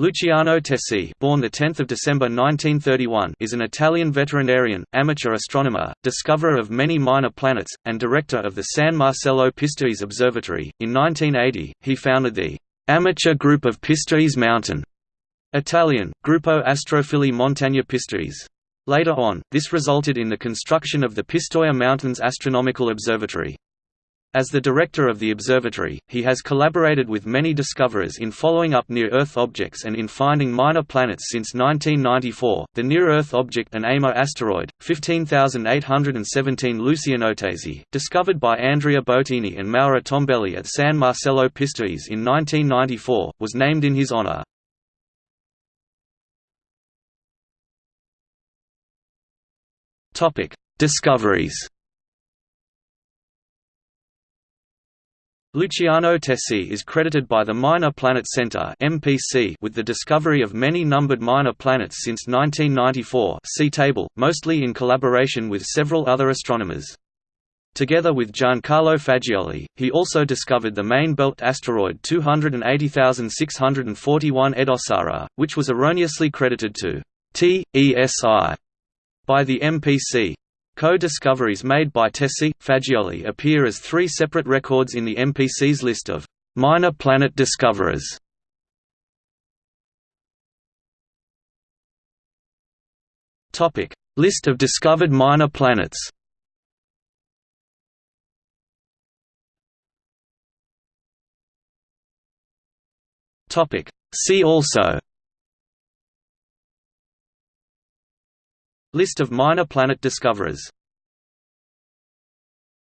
Luciano Tesi, born the 10th of December 1931, is an Italian veterinarian, amateur astronomer, discoverer of many minor planets, and director of the San Marcello Pistoiese Observatory. In 1980, he founded the amateur group of Pistoiese Mountain, Italian Gruppo Astrofili Montagna Pistoiese. Later on, this resulted in the construction of the Pistoia Mountains Astronomical Observatory. As the director of the observatory, he has collaborated with many discoverers in following up near-Earth objects and in finding minor planets since 1994. The near-Earth object and Amor asteroid, 15817 Lucianotesi, discovered by Andrea Boattini and Mauro Tombelli at San Marcello Pistoiese in 1994, was named in his honor. Discoveries. Luciano Tesi is credited by the Minor Planet Center (MPC) with the discovery of many numbered minor planets since 1994. See table, mostly in collaboration with several other astronomers. Together with Giancarlo Fagioli, he also discovered the main belt asteroid 280641 Edosara, which was erroneously credited to TESI by the MPC. Co-discoveries made by Tesi, Fagioli appear as three separate records in the MPC's list of minor planet discoverers. Topic: List of discovered minor planets. Topic: See also List of minor planet discoverers